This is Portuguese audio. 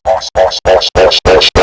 boss, boss, boss, boss, boss, boss.